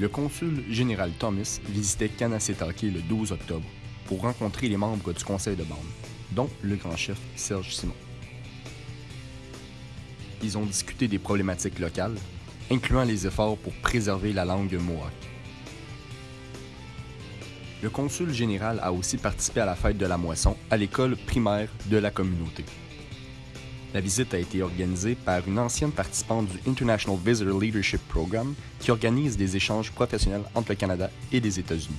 Le consul général Thomas visitait Kanasetake le 12 octobre pour rencontrer les membres du conseil de bande, dont le grand chef Serge Simon. Ils ont discuté des problématiques locales, incluant les efforts pour préserver la langue mohawk. Le consul général a aussi participé à la fête de la moisson à l'école primaire de la communauté. La visite a été organisée par une ancienne participante du International Visitor Leadership Program qui organise des échanges professionnels entre le Canada et les États-Unis.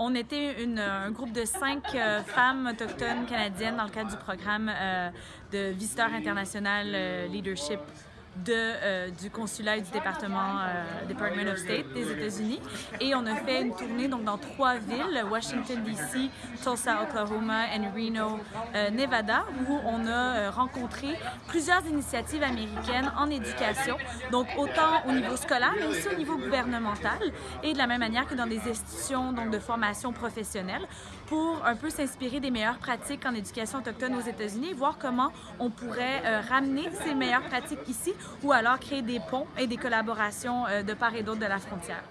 On était un groupe de cinq euh, femmes autochtones canadiennes dans le cadre du programme euh, de Visiteur international euh, Leadership euh, du consulat et du département euh, Department of State des États-Unis. Et on a fait une tournée donc, dans trois villes, Washington, D.C., Tulsa, Oklahoma et Reno, euh, Nevada, où on a euh, rencontré plusieurs initiatives américaines en éducation, donc autant au niveau scolaire, mais aussi au niveau gouvernemental, et de la même manière que dans des institutions donc, de formation professionnelle, pour un peu s'inspirer des meilleures pratiques en éducation autochtone aux États-Unis voir comment on pourrait ramener ces meilleures pratiques ici ou alors créer des ponts et des collaborations euh, de part et d'autre de la frontière.